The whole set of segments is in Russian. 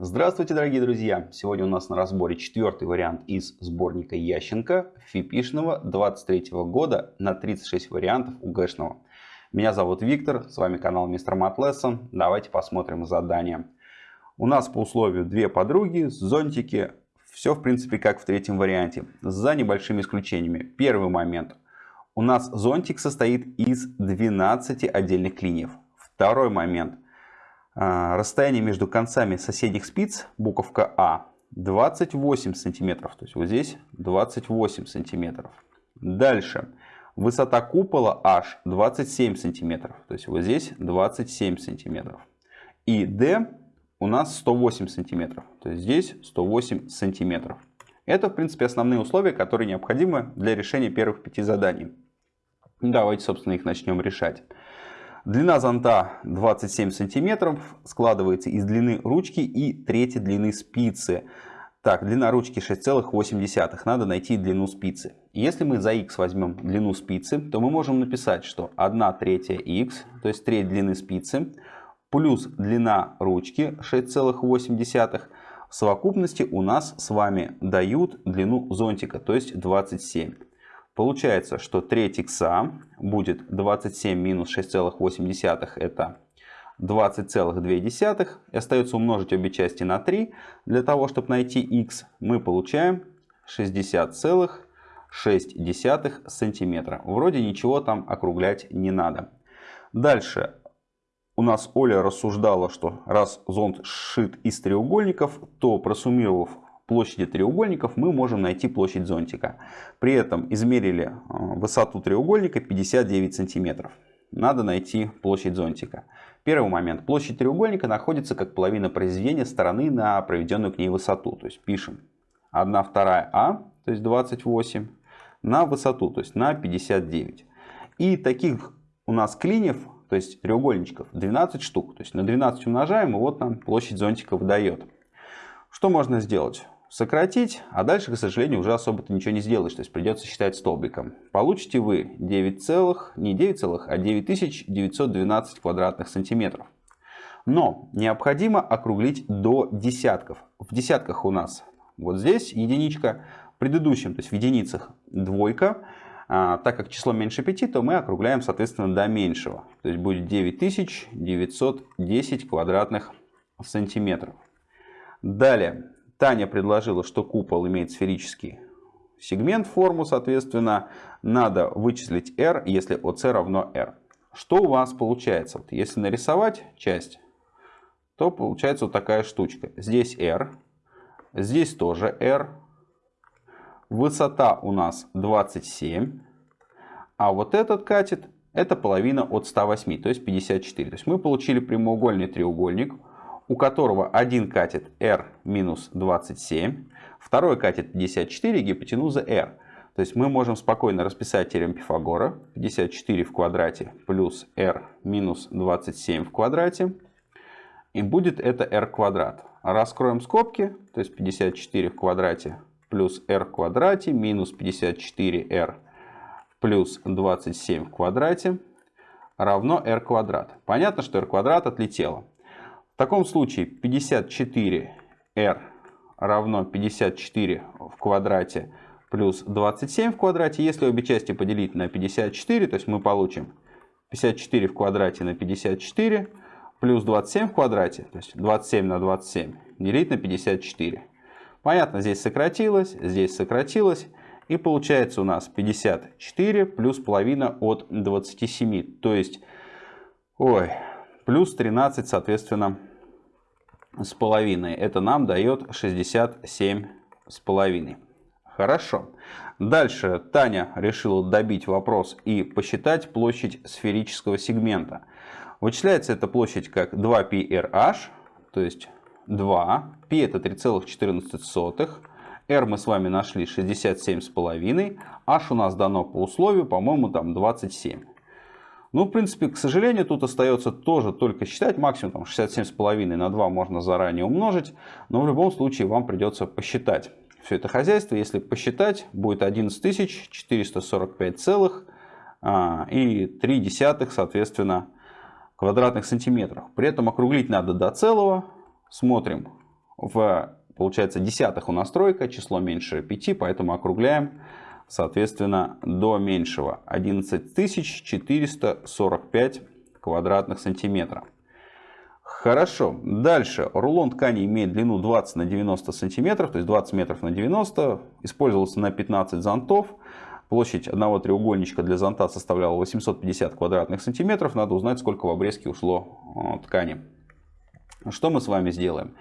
Здравствуйте, дорогие друзья! Сегодня у нас на разборе четвертый вариант из сборника Ященко фипишного 23 года на 36 вариантов УГшного. Меня зовут Виктор, с вами канал Мистер Матлессон. Давайте посмотрим задание. У нас по условию две подруги, зонтики. Все в принципе как в третьем варианте, за небольшими исключениями. Первый момент. У нас зонтик состоит из 12 отдельных клиньев. Второй момент. А, расстояние между концами соседних спиц, буковка А, 28 сантиметров. То есть вот здесь 28 сантиметров. Дальше. Высота купола H 27 сантиметров. То есть вот здесь 27 сантиметров. И D у нас 108 сантиметров. То есть здесь 108 сантиметров. Это, в принципе, основные условия, которые необходимы для решения первых пяти заданий. Давайте, собственно, их начнем решать. Длина зонта 27 сантиметров. Складывается из длины ручки и трети длины спицы. Так, длина ручки 6,8. Надо найти длину спицы. Если мы за x возьмем длину спицы, то мы можем написать, что 1 третья x, то есть треть длины спицы, плюс длина ручки 6,8 в совокупности у нас с вами дают длину зонтика, то есть 27. Получается, что треть икса будет 27 минус 6,8 это 20,2. И остается умножить обе части на 3. Для того, чтобы найти x, мы получаем 60,6 сантиметра. Вроде ничего там округлять не надо. Дальше. У нас Оля рассуждала, что раз зонт сшит из треугольников, то просуммировав площади треугольников, мы можем найти площадь зонтика. При этом измерили э, высоту треугольника 59 сантиметров надо найти площадь зонтика. Первый момент. Площадь треугольника находится как половина произведения стороны на проведенную к ней высоту. То есть пишем 1 вторая А, то есть 28, на высоту, то есть на 59. И таких у нас клиньев, то есть треугольничков, 12 штук. То есть на 12 умножаем, и вот нам площадь зонтика выдает. Что можно сделать? Сократить, а дальше, к сожалению, уже особо-то ничего не сделаешь, то есть придется считать столбиком. Получите вы 9 целых, не 9 целых, а 9912 квадратных сантиметров. Но необходимо округлить до десятков. В десятках у нас вот здесь единичка, в предыдущем, то есть в единицах двойка. А, так как число меньше 5, то мы округляем, соответственно, до меньшего. То есть будет 9910 квадратных сантиметров. Далее, Таня предложила, что купол имеет сферический сегмент форму, соответственно, надо вычислить r, если ОС равно r. Что у вас получается? Вот если нарисовать часть, то получается вот такая штучка. Здесь r, здесь тоже r, высота у нас 27, а вот этот катет это половина от 108, то есть 54. То есть мы получили прямоугольный треугольник, у которого один катет r минус 27, второй катет 54, гипотенуза r. То есть мы можем спокойно расписать теорему Пифагора. 54 в квадрате плюс r минус 27 в квадрате. И будет это r квадрат. Раскроем скобки. То есть 54 в квадрате плюс r в квадрате минус 54r плюс 27 в квадрате равно r квадрат. Понятно, что r квадрат отлетело. В таком случае 54r равно 54 в квадрате плюс 27 в квадрате. Если обе части поделить на 54, то есть мы получим 54 в квадрате на 54 плюс 27 в квадрате, то есть 27 на 27 делить на 54. Понятно, здесь сократилось, здесь сократилось. И получается у нас 54 плюс половина от 27. То есть, ой, плюс 13, соответственно, с половиной. Это нам дает 67 с половиной. Хорошо. Дальше Таня решила добить вопрос и посчитать площадь сферического сегмента. Вычисляется эта площадь как 2πrh, то есть 2. π это 3,14. r мы с вами нашли 67,5. h у нас дано по условию, по-моему, там 27. Ну, в принципе, к сожалению, тут остается тоже только считать. Максимум там 67,5 на 2 можно заранее умножить. Но в любом случае вам придется посчитать все это хозяйство. Если посчитать, будет 11 445 целых а, и 3 десятых, соответственно, квадратных сантиметров. При этом округлить надо до целого. Смотрим. В, получается, десятых у нас тройка, число меньше 5, поэтому округляем, соответственно, до меньшего 11445 квадратных сантиметров. Хорошо. Дальше. Рулон ткани имеет длину 20 на 90 сантиметров, то есть 20 метров на 90. Использовался на 15 зонтов. Площадь одного треугольничка для зонта составляла 850 квадратных сантиметров. Надо узнать, сколько в обрезке ушло э, ткани. Что мы с вами сделаем?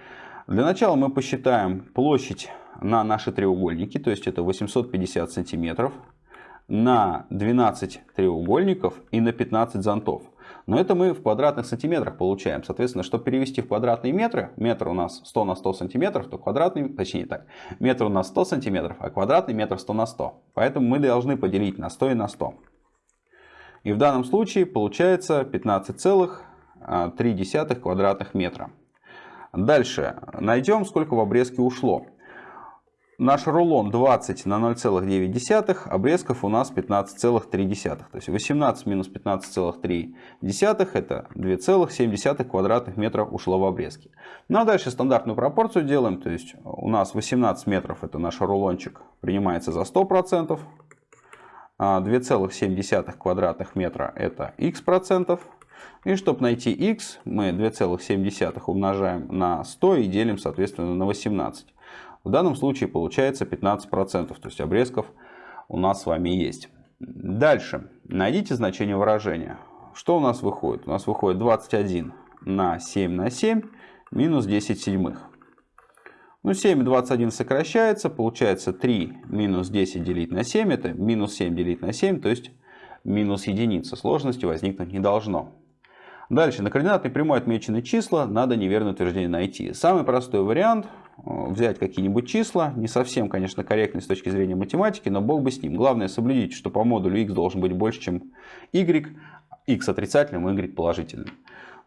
Для начала мы посчитаем площадь на наши треугольники, то есть это 850 сантиметров, на 12 треугольников и на 15 зонтов. Но это мы в квадратных сантиметрах получаем. Соответственно, чтобы перевести в квадратные метры, метр у нас 100 на 100 сантиметров, то квадратный, точнее так, метр у нас 100 сантиметров, а квадратный метр 100 на 100. Поэтому мы должны поделить на 100 и на 100. И в данном случае получается 15,3 квадратных метра. Дальше найдем, сколько в обрезке ушло. Наш рулон 20 на 0,9, обрезков у нас 15,3. То есть 18 минус 15,3 это 2,7 квадратных метров ушло в обрезки. Ну а дальше стандартную пропорцию делаем. То есть у нас 18 метров это наш рулончик принимается за 100%. 2,7 а квадратных метра это x процентов. И чтобы найти x, мы 2,7 умножаем на 100 и делим соответственно на 18. В данном случае получается 15%, то есть обрезков у нас с вами есть. Дальше. Найдите значение выражения. Что у нас выходит? У нас выходит 21 на 7 на 7 минус 10 седьмых. Ну, 7 и 21 сокращается, получается 3 минус 10 делить на 7, это минус 7 делить на 7, то есть минус единица. Сложности возникнуть не должно. Дальше, на координатной прямой отмечены числа, надо неверное утверждение найти. Самый простой вариант взять какие-нибудь числа. Не совсем, конечно, корректно с точки зрения математики, но бог бы с ним. Главное соблюдите, что по модулю x должен быть больше, чем y. x отрицательным, y положительным.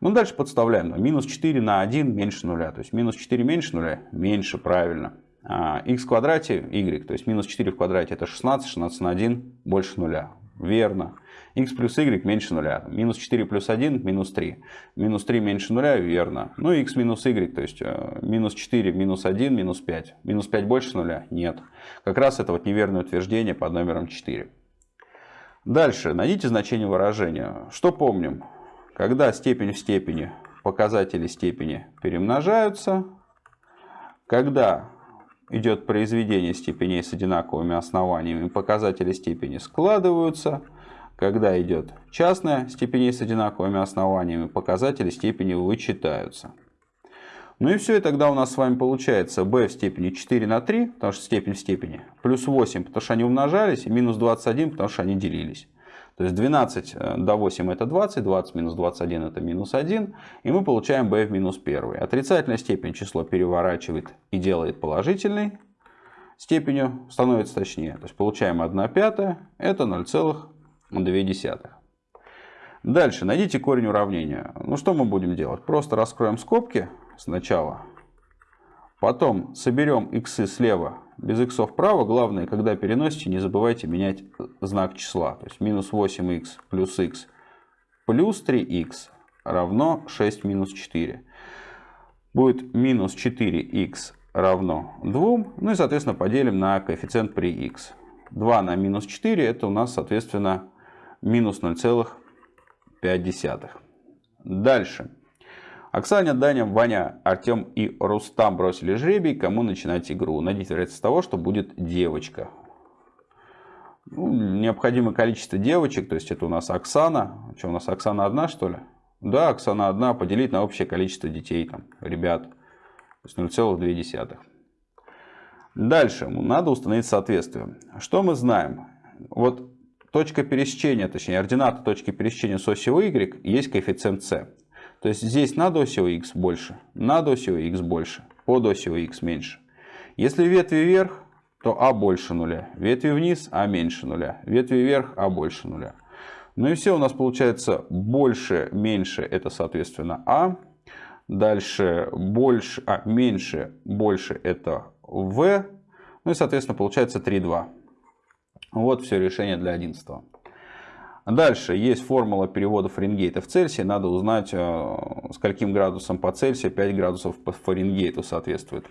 Ну, дальше подставляем. Минус 4 на 1 меньше нуля. То есть минус 4 меньше нуля? Меньше, правильно. А x в квадрате y, то есть минус 4 в квадрате это 16, 16 на 1 больше нуля. Верно x плюс y меньше нуля. Минус 4 плюс 1 минус 3. Минус 3 меньше нуля, верно. Ну x минус y, то есть э, минус 4 минус 1 минус 5. Минус 5 больше нуля? Нет. Как раз это вот неверное утверждение под номером 4. Дальше. Найдите значение выражения. Что помним? Когда степень в степени, показатели степени перемножаются. Когда идет произведение степеней с одинаковыми основаниями, показатели степени складываются – когда идет частная степень с одинаковыми основаниями, показатели степени вычитаются. Ну и все, и тогда у нас с вами получается b в степени 4 на 3, потому что степень в степени, плюс 8, потому что они умножались, и минус 21, потому что они делились. То есть 12 э, до 8 это 20, 20 минус 21 это минус 1, и мы получаем b в минус 1. Отрицательная степень число переворачивает и делает положительной степенью, становится точнее. То есть получаем 1 пятая, это 0, 0,2. Дальше найдите корень уравнения. Ну что мы будем делать? Просто раскроем скобки сначала. Потом соберем иксы слева без иксов вправо. Главное, когда переносите, не забывайте менять знак числа. То есть минус 8х плюс х плюс 3х равно 6 минус 4. Будет минус 4х равно 2. Ну и, соответственно, поделим на коэффициент при х. 2 на минус 4 это у нас, соответственно, минус 0,5. Дальше. Оксане, Даня, Ваня, Артем и Рустам бросили жребий, кому начинать игру. Найдите вероятность того, что будет девочка. Ну, необходимое количество девочек, то есть это у нас Оксана. Что у нас, Оксана одна, что ли? Да, Оксана одна, поделить на общее количество детей, там, ребят. То есть 0,2. Дальше, надо установить соответствие. Что мы знаем? Вот точка пересечения, точнее ордината точки пересечения с осью y есть коэффициент c. То есть здесь над осью x больше, над осью x больше, под осью x меньше. Если ветви вверх, то а больше нуля. Ветви вниз, а меньше нуля. Ветви вверх, а больше нуля. Ну и все у нас получается больше, меньше, это соответственно а. Дальше больше, а меньше, больше это v. Ну и соответственно получается 3,2. Вот все решение для 11. Дальше есть формула перевода Фаренгейта в Цельсий. Надо узнать, э, скольким градусам по Цельсию 5 градусов по Фаренгейту соответствует.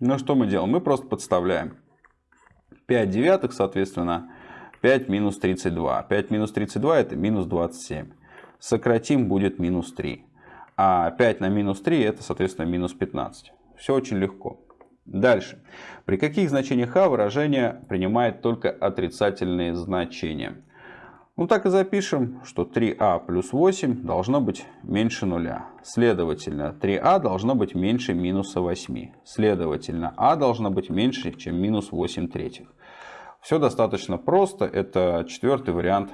Ну что мы делаем? Мы просто подставляем. 5 девятых, соответственно, 5 минус 32. 5 минус 32 это минус 27. Сократим будет минус 3. А 5 на минус 3 это, соответственно, минус 15. Все очень легко. Дальше. При каких значениях а выражение принимает только отрицательные значения? Ну так и запишем, что 3а плюс 8 должно быть меньше нуля. Следовательно, 3а должно быть меньше минуса 8. Следовательно, а должно быть меньше, чем минус 8 третьих. Все достаточно просто. Это четвертый вариант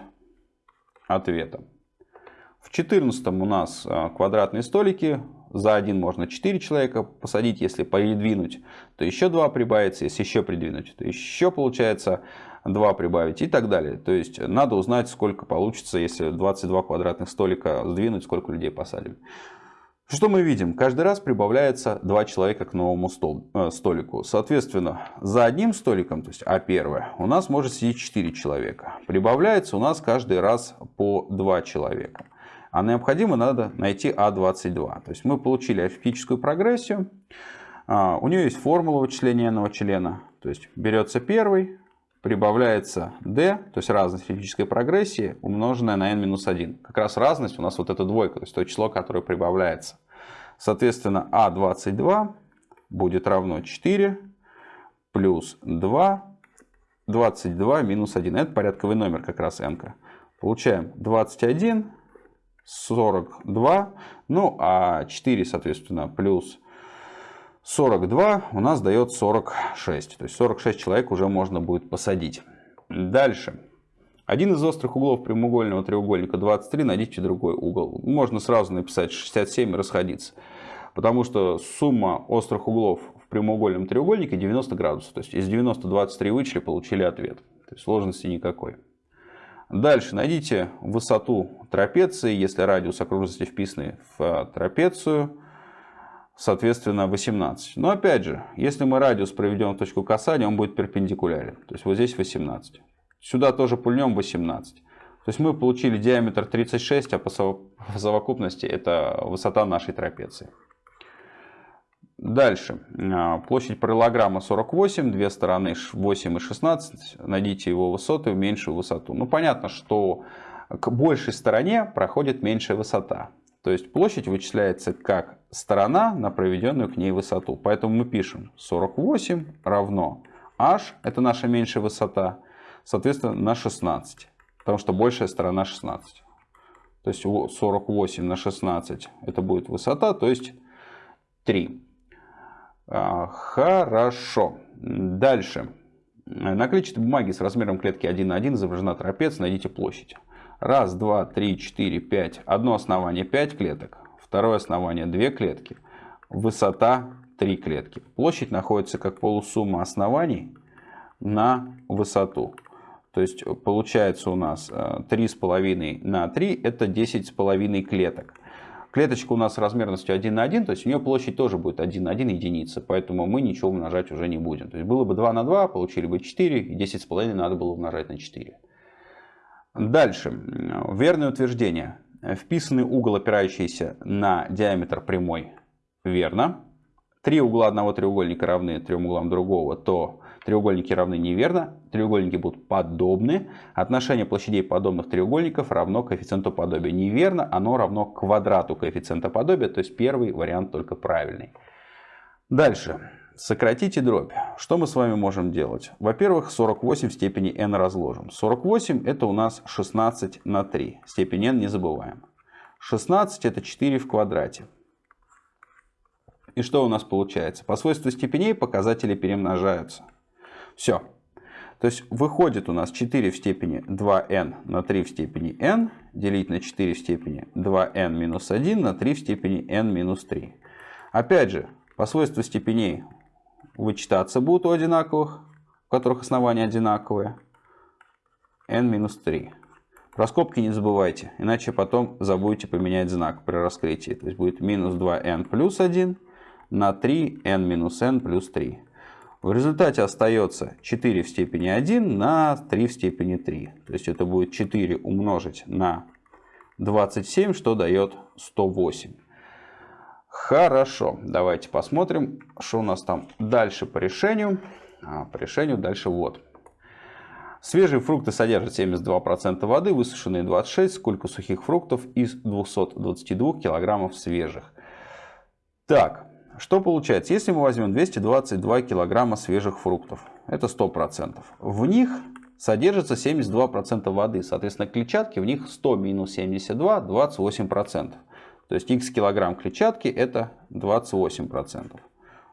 ответа. В 14 у нас а, квадратные столики. За один можно 4 человека посадить. Если передвинуть, то еще 2 прибавится. Если еще придвинуть, то еще получается 2 прибавить и так далее. То есть надо узнать, сколько получится, если 22 квадратных столика сдвинуть, сколько людей посадим. Что мы видим? Каждый раз прибавляется 2 человека к новому стол, э, столику. Соответственно, за одним столиком, то есть А1, у нас может сидеть 4 человека. Прибавляется у нас каждый раз по 2 человека. А необходимо надо найти А22. То есть мы получили арифметическую прогрессию. А, у нее есть формула вычисления n члена. То есть берется первый, прибавляется d, то есть разность физической прогрессии, умноженная на n-1. Как раз разность у нас вот эта двойка, то есть то число, которое прибавляется. Соответственно, а22 будет равно 4 плюс 2, 22 минус 1. Это порядковый номер как раз n. -ка. Получаем 21, 42, ну а 4, соответственно, плюс 42 у нас дает 46. То есть 46 человек уже можно будет посадить. Дальше. Один из острых углов прямоугольного треугольника 23, найдите другой угол. Можно сразу написать 67 и расходиться. Потому что сумма острых углов в прямоугольном треугольнике 90 градусов. То есть из 90 23 вычли, получили ответ. То есть сложности никакой. Дальше найдите высоту трапеции, если радиус окружности вписанный в трапецию соответственно 18. Но опять же, если мы радиус проведем в точку касания, он будет перпендикулярен. То есть вот здесь 18. Сюда тоже пульнем 18. То есть мы получили диаметр 36, а по совокупности это высота нашей трапеции. Дальше. А, площадь параллограмма 48, две стороны 8 и 16. Найдите его высоту и меньшую высоту. Ну понятно, что к большей стороне проходит меньшая высота. То есть площадь вычисляется как сторона на проведенную к ней высоту. Поэтому мы пишем 48 равно h, это наша меньшая высота, соответственно на 16. Потому что большая сторона 16. То есть 48 на 16 это будет высота, то есть 3. А, хорошо. Дальше. На клетчатой бумаге с размером клетки 1 на 1 изображена трапеция. Найдите площадь. Раз, два, три, четыре, пять. Одно основание 5 клеток. Второе основание 2 клетки. Высота 3 клетки. Площадь находится как полусумма оснований на высоту. То есть получается у нас 3,5 э, на 3 это 10,5 клеток. Клеточка у нас размерностью 1 на 1, то есть у нее площадь тоже будет 1 на 1 единица, поэтому мы ничего умножать уже не будем. То есть было бы 2 на 2, получили бы 4, и 10,5 надо было умножать на 4. Дальше. Верное утверждение. Вписанный угол, опирающийся на диаметр прямой, верно. Три угла одного треугольника равны трем углам другого, то треугольники равны неверно. Треугольники будут подобны. Отношение площадей подобных треугольников равно коэффициенту подобия. Неверно, оно равно квадрату коэффициента подобия, то есть первый вариант только правильный. Дальше. Сократите дробь. Что мы с вами можем делать? Во-первых, 48 в степени n разложим. 48 это у нас 16 на 3. Степень n не забываем. 16 это 4 в квадрате. И что у нас получается? По свойству степеней показатели перемножаются. Все. То есть выходит у нас 4 в степени 2n на 3 в степени n делить на 4 в степени 2n минус 1 на 3 в степени n минус 3. Опять же, по свойству степеней вычитаться будут у одинаковых, у которых основания одинаковые. n-3. Про скобки не забывайте, иначе потом забудете поменять знак при раскрытии. То есть будет минус 2n плюс 1 на 3 n минус n плюс 3. В результате остается 4 в степени 1 на 3 в степени 3. То есть это будет 4 умножить на 27, что дает 108. Хорошо, давайте посмотрим, что у нас там дальше по решению. А, по решению дальше вот. Свежие фрукты содержат 72% воды, высушенные 26. Сколько сухих фруктов из 222 килограммов свежих? Так, что получается? Если мы возьмем 222 килограмма свежих фруктов, это 100%. В них содержится 72% воды. Соответственно, клетчатки в них 100 минус 72, 28%. То есть x килограмм клетчатки это 28%.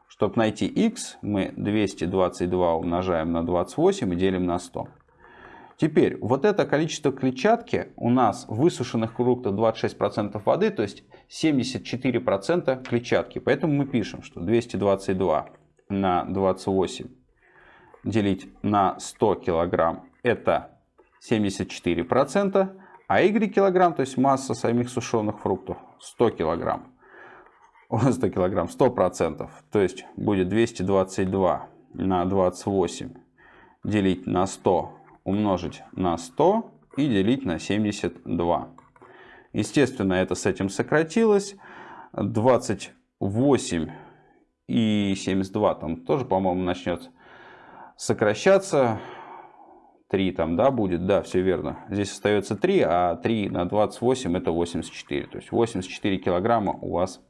Чтобы найти x, мы 222 умножаем на 28 и делим на 100. Теперь, вот это количество клетчатки у нас в высушенных фруктах 26% воды, то есть 74% клетчатки. Поэтому мы пишем, что 222 на 28 делить на 100 килограмм это 74%, а y килограмм, то есть масса самих сушеных фруктов 100 килограмм. 100 килограмм, 100%, то есть будет 222 на 28 делить на 100 умножить на 100 и делить на 72. Естественно, это с этим сократилось. 28 и 72 там тоже, по-моему, начнет сокращаться. 3 там, да, будет, да, все верно. Здесь остается 3, а 3 на 28 это 84. То есть 84 килограмма у вас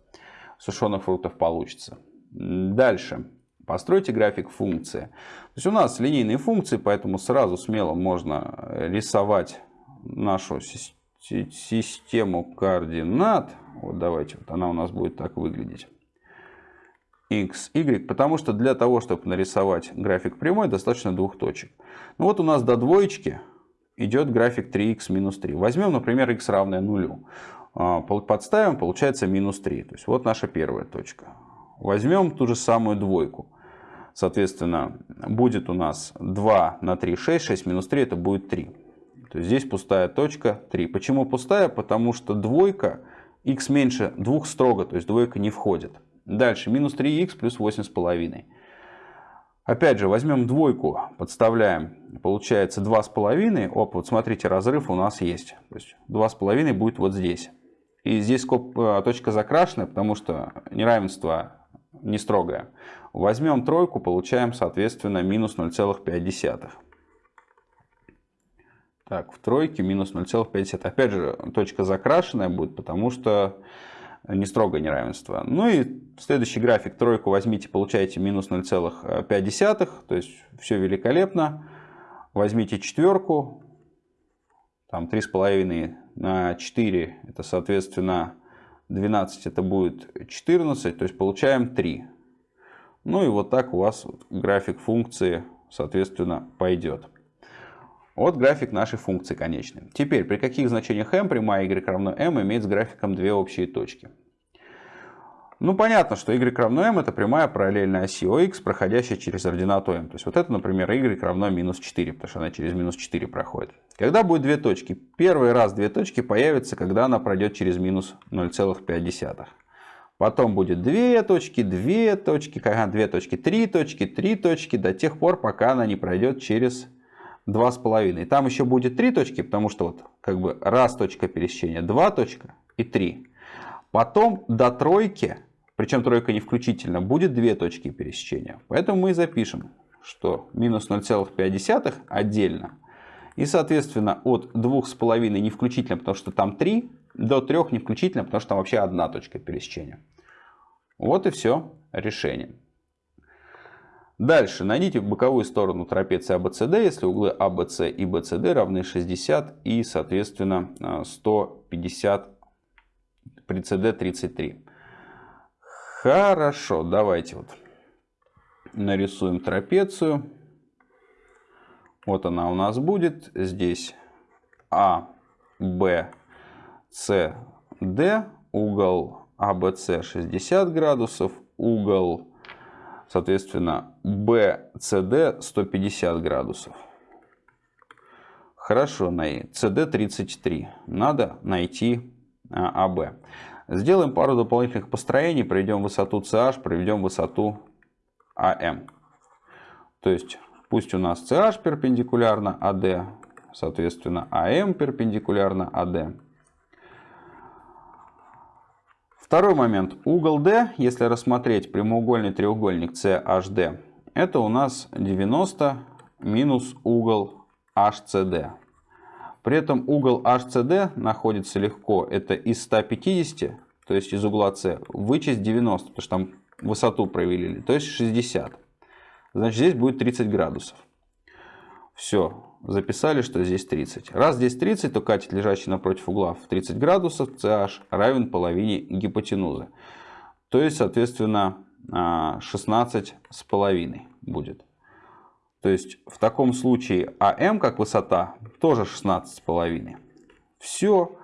сушеных фруктов получится. Дальше. Постройте график функции. То есть у нас линейные функции, поэтому сразу смело можно рисовать нашу систему координат. Вот давайте, вот она у нас будет так выглядеть. x, y, потому что для того, чтобы нарисовать график прямой, достаточно двух точек. Ну вот у нас до двоечки идет график 3x минус 3. Возьмем, например, x равное нулю. А, подставим, получается минус 3. То есть вот наша первая точка. Возьмем ту же самую двойку. Соответственно, будет у нас 2 на 3, 6, 6 минус 3 это будет 3. То есть здесь пустая точка 3. Почему пустая? Потому что двойка, x меньше 2 строго, то есть двойка не входит. Дальше, минус 3х плюс 8,5. Опять же, возьмем двойку, подставляем, получается 2,5. Оп, вот смотрите, разрыв у нас есть. То есть 2,5 будет вот здесь. И здесь э, точка закрашена, потому что неравенство не строгое. Возьмем тройку, получаем, соответственно, минус 0,5. Так, в тройке минус 0,5. Опять же, точка закрашенная будет, потому что не строгое неравенство. Ну и следующий график, тройку возьмите, получаете минус 0,5. То есть все великолепно. Возьмите четверку, там 3,5 на 4, это соответственно 12 это будет 14, то есть получаем 3. Ну и вот так у вас график функции, соответственно, пойдет. Вот график нашей функции конечной. Теперь, при каких значениях m прямая y равно m имеет с графиком две общие точки. Ну, понятно, что y равно m это прямая параллельная оси OX, проходящая через ординату m. То есть, вот это, например, y равно минус 4, потому что она через минус 4 проходит. Когда будет две точки? Первый раз две точки появятся, когда она пройдет через минус 0,5. Потом будет две точки, две точки, ага, две точки, три точки, три точки, до тех пор, пока она не пройдет через 2,5. И там еще будет три точки, потому что вот как бы раз точка пересечения, два точка и три. Потом до тройки причем тройка не включительно, будет две точки пересечения. Поэтому мы и запишем, что минус 0,5 отдельно. И, соответственно, от 2,5 не включительно, потому что там 3, до 3 не включительно, потому что там вообще одна точка пересечения. Вот и все решение. Дальше найдите боковую сторону трапеции ABCD, если углы ABC и BCD равны 60 и, соответственно, 150 при CD 33. Хорошо, давайте вот нарисуем трапецию. Вот она у нас будет. Здесь А, Б, С, Д. Угол АБС 60 градусов. Угол, соответственно, БЦД 150 градусов. Хорошо, CD 33. Надо найти АБ. Сделаем пару дополнительных построений, проведем высоту CH, проведем высоту AM. То есть пусть у нас CH перпендикулярно AD, соответственно AM перпендикулярно AD. Второй момент. Угол D, если рассмотреть прямоугольный треугольник CHD, это у нас 90 минус угол HCD. При этом угол HCD находится легко, это из 150, то есть из угла C, вычесть 90, потому что там высоту провели, то есть 60. Значит, здесь будет 30 градусов. Все, записали, что здесь 30. Раз здесь 30, то катет, лежащий напротив угла в 30 градусов, CH равен половине гипотенузы. То есть, соответственно, 16 а, будет. То есть, в таком случае АМ как высота тоже 16 с половиной. Все.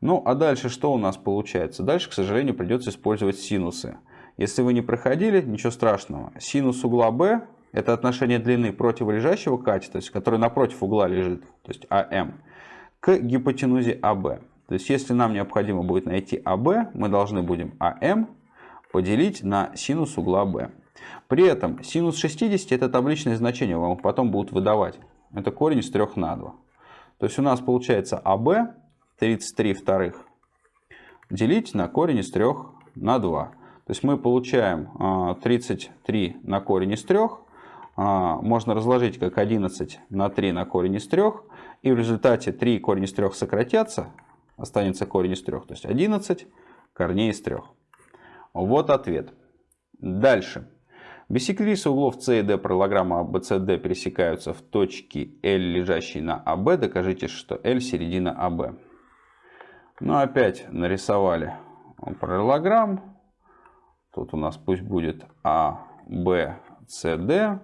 Ну, а дальше что у нас получается? Дальше, к сожалению, придется использовать синусы. Если вы не проходили, ничего страшного. Синус угла B это отношение длины противолежащего катета, то есть, который напротив угла лежит, то есть АМ, к гипотенузе АБ. То есть если нам необходимо будет найти АБ, мы должны будем АМ поделить на синус угла Б. При этом синус 60 это табличное значение, вам потом будут выдавать. Это корень из 3 на 2. То есть у нас получается АБ 33 вторых делить на корень из 3 на 2. То есть мы получаем 33 а, на корень из 3 а, можно разложить как 11 на 3 на корень из 3. И в результате 3 корень из 3 сократятся. Останется корень из 3. То есть 11 корней из 3. Вот ответ. Дальше. Бисектрисы углов С и D параллограмма ABCD пересекаются в точке L, лежащей на АБ. Докажите, что L середина АБ. Ну, опять нарисовали параллограмм. Тут у нас пусть будет А, Д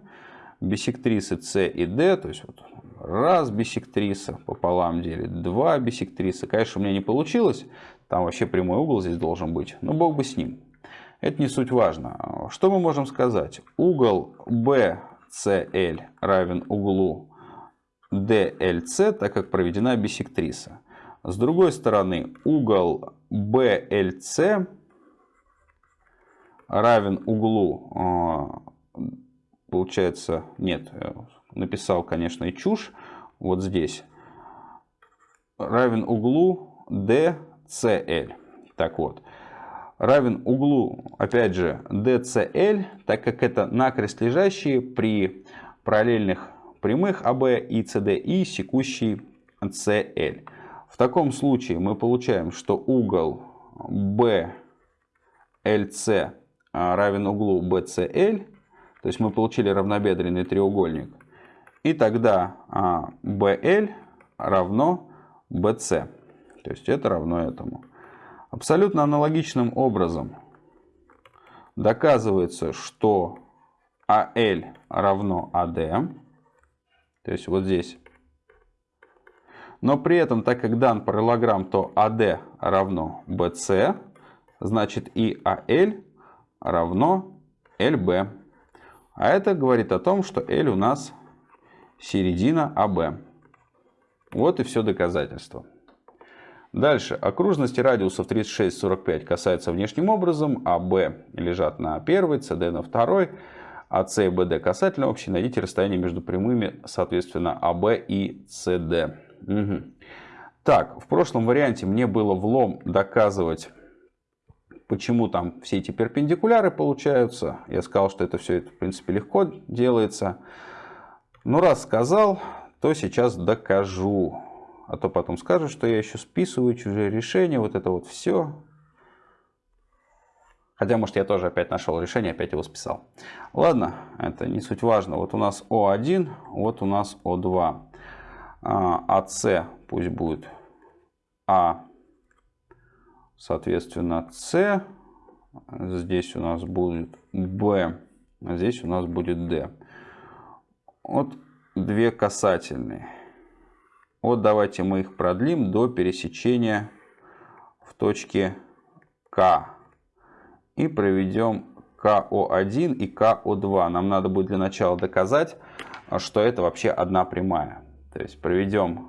бисектрисы С и Д, то есть вот раз бисектриса пополам делит, два бисектриса. Конечно, у меня не получилось, там вообще прямой угол здесь должен быть, но бог бы с ним. Это не суть важно. Что мы можем сказать? Угол BCL равен углу DLC, так как проведена бисектриса. С другой стороны, угол BLC равен углу а, получается, нет, э, написал, конечно, и чушь, вот здесь, равен углу DCL. Так вот, равен углу, опять же, DCL, так как это накрест лежащие при параллельных прямых АБ и CD и секущий CL. В таком случае мы получаем, что угол BLC равен углу BCL то есть мы получили равнобедренный треугольник. И тогда BL а, равно BC. То есть это равно этому. Абсолютно аналогичным образом доказывается, что AL равно AD. То есть вот здесь. Но при этом, так как дан параллограмм, то AD равно BC. Значит и AL равно LB. А это говорит о том, что L у нас середина АБ. Вот и все доказательство. Дальше. Окружности радиусов 36-45 касаются внешним образом. АБ лежат на первой, СД на второй. А и БД касательно общей. Найдите расстояние между прямыми, соответственно, АБ и СД. Угу. Так, в прошлом варианте мне было влом доказывать почему там все эти перпендикуляры получаются. Я сказал, что это все в принципе, легко делается. Но раз сказал, то сейчас докажу. А то потом скажут, что я еще списываю чужие решения, вот это вот все. Хотя, может, я тоже опять нашел решение, опять его списал. Ладно, это не суть важно. Вот у нас О1, вот у нас О2. АС пусть будет А Соответственно, С. Здесь у нас будет Б. А здесь у нас будет Д. Вот две касательные. Вот давайте мы их продлим до пересечения в точке К. И проведем КО1 и КО2. Нам надо будет для начала доказать, что это вообще одна прямая. То есть проведем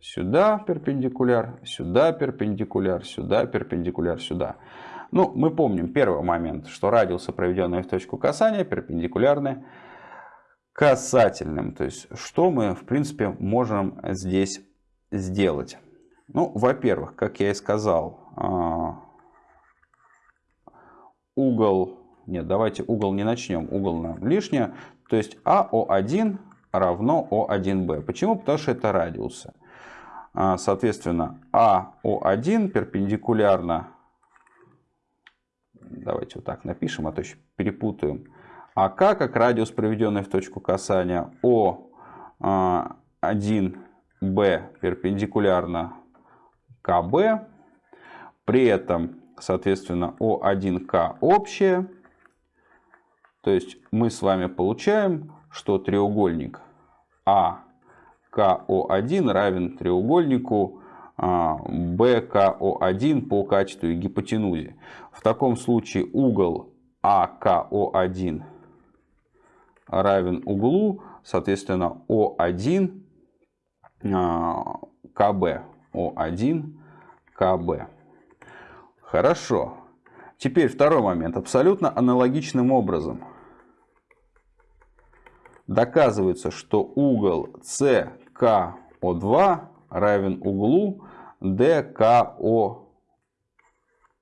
Сюда перпендикуляр, сюда перпендикуляр, сюда перпендикуляр, сюда. Ну, мы помним первый момент, что радиусы, проведенные в точку касания, перпендикулярны касательным. То есть, что мы, в принципе, можем здесь сделать? Ну, во-первых, как я и сказал, а, угол... Нет, давайте угол не начнем. Угол нам лишнее. То есть АО1 равно О1Б. Почему? Потому что это радиусы. А, соответственно, АО1 перпендикулярно... Давайте вот так напишем, а то еще перепутаем. АК как радиус, проведенный в точку касания. О1Б перпендикулярно КБ. При этом, соответственно, О1К общее. То есть мы с вами получаем, что треугольник АКО1 равен треугольнику БКО1 по качеству гипотенузе. В таком случае угол АКО1 равен углу, соответственно, О1 КБ. О1 КБ. Хорошо. Теперь второй момент. Абсолютно аналогичным образом доказывается, что угол СКО2 равен углу ДКО,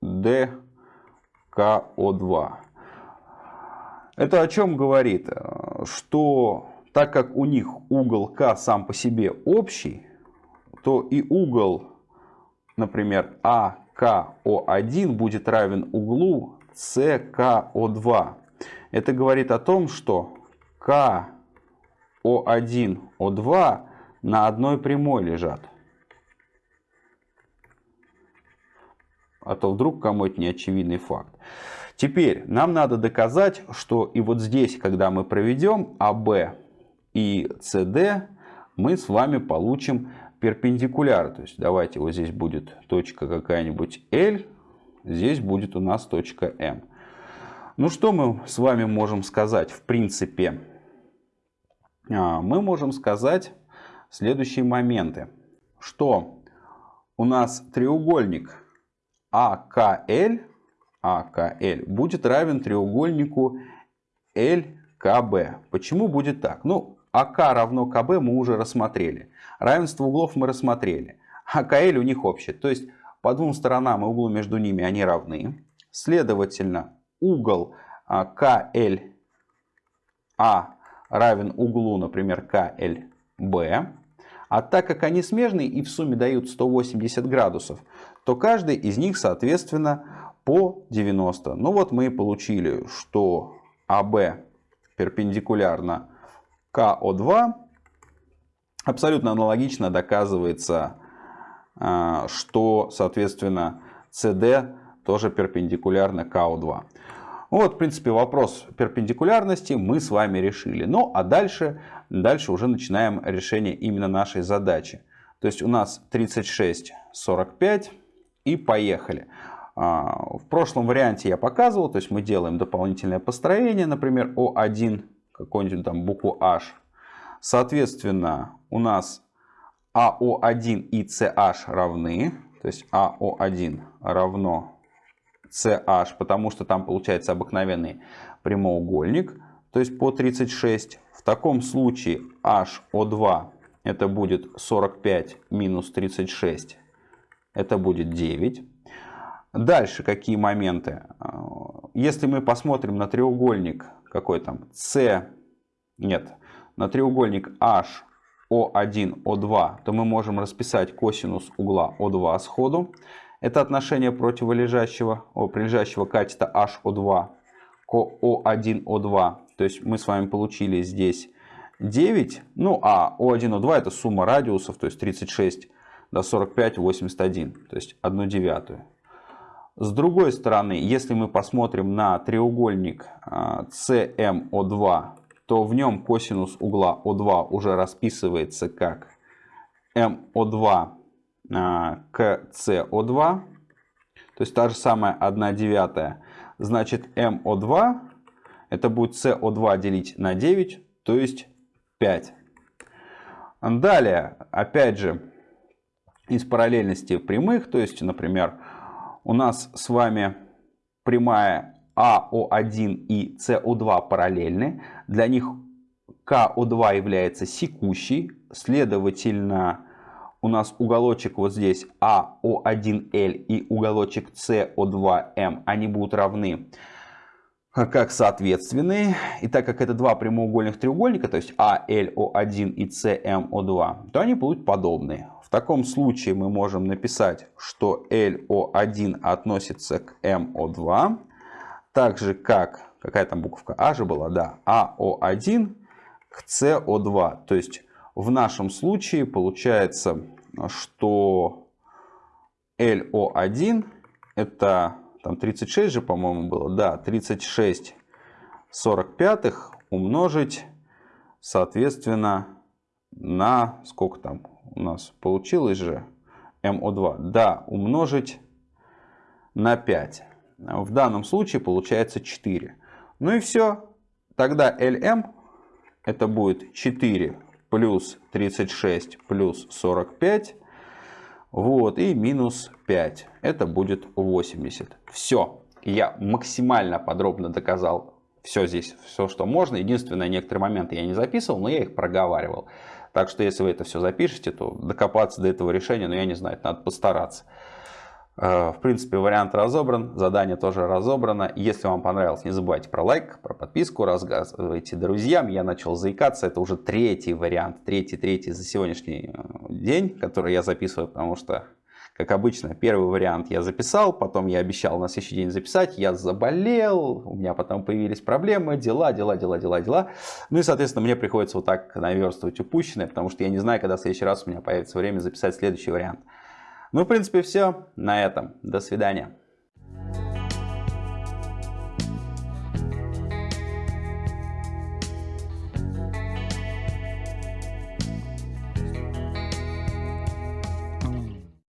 ДКО2. Это о чем говорит? Что так как у них угол К сам по себе общий, то и угол, например, АКО1 будет равен углу СКО2. Это говорит о том, что КО1, О2 на одной прямой лежат. А то вдруг кому это не очевидный факт. Теперь нам надо доказать, что и вот здесь, когда мы проведем АБ и СД, мы с вами получим перпендикуляр. То есть давайте вот здесь будет точка какая-нибудь L, здесь будет у нас точка М. Ну что мы с вами можем сказать в принципе? А, мы можем сказать следующие моменты. Что у нас треугольник АКЛ АКЛ будет равен треугольнику ЛКБ. Почему будет так? Ну, АК равно КБ мы уже рассмотрели. Равенство углов мы рассмотрели. АКЛ у них общее. То есть по двум сторонам и углу между ними они равны. Следовательно, угол а, КЛА равен углу, например, КЛБ. А так как они смежные и в сумме дают 180 градусов, то каждый из них, соответственно, по 90. Ну вот мы получили, что АБ перпендикулярно КО2. Абсолютно аналогично доказывается, а, что, соответственно, СД тоже перпендикулярно КО2. Вот, в принципе, вопрос перпендикулярности мы с вами решили. Ну, а дальше, дальше уже начинаем решение именно нашей задачи. То есть у нас 36, 45 и поехали. А, в прошлом варианте я показывал, то есть мы делаем дополнительное построение, например, О1, какую-нибудь там букву H. Соответственно, у нас АО1 и CH равны, то есть АО1 равно CH, потому что там получается обыкновенный прямоугольник, то есть по 36. В таком случае HO2 это будет 45 минус 36, это будет 9. Дальше какие моменты? Если мы посмотрим на треугольник, какой там, С, нет, на треугольник H, O1, O2, то мы можем расписать косинус угла O2 сходу. Это отношение противолежащего, о, прилежащего катета HO2 к O1, O2. То есть мы с вами получили здесь 9. Ну а O1, O2 это сумма радиусов, то есть 36 до 45, 81. То есть 1 девятую. С другой стороны, если мы посмотрим на треугольник CMO2, а, то в нем косинус угла O2 уже расписывается как MO2 а, к CO2. То есть та же самая 1 девятая. Значит MO2 это будет CO2 делить на 9, то есть 5. Далее, опять же, из параллельности прямых, то есть, например, у нас с вами прямая АО1 и СО2 параллельны. Для них КО2 является секущей, следовательно, у нас уголочек вот здесь АО1Л и уголочек СО2М, они будут равны как соответственные. И так как это два прямоугольных треугольника, то есть ALO1 и CMO2, то они будут подобные. В таком случае мы можем написать, что LO1 относится к MO2, так же как, какая там буковка А же была, да, AO1 к CO2. То есть в нашем случае получается, что LO1 это там 36 же, по-моему, было. Да, 36 45 умножить, соответственно, на сколько там у нас получилось же МО2. Да, умножить на 5. В данном случае получается 4. Ну и все. Тогда LM это будет 4 плюс 36 плюс 45 вот, и минус 5. Это будет 80. Все. Я максимально подробно доказал все здесь, все, что можно. Единственное, некоторые моменты я не записывал, но я их проговаривал. Так что, если вы это все запишете, то докопаться до этого решения, ну, я не знаю, надо постараться. Э, в принципе, вариант разобран, задание тоже разобрано. Если вам понравилось, не забывайте про лайк, про подписку, рассказывайте друзьям. Я начал заикаться, это уже третий вариант, третий, третий за сегодняшний э, день, который я записываю, потому что, как обычно, первый вариант я записал, потом я обещал на следующий день записать, я заболел, у меня потом появились проблемы, дела, дела, дела, дела, дела. Ну и, соответственно, мне приходится вот так наверстывать упущенное, потому что я не знаю, когда в следующий раз у меня появится время записать следующий вариант. Ну, в принципе, все на этом. До свидания.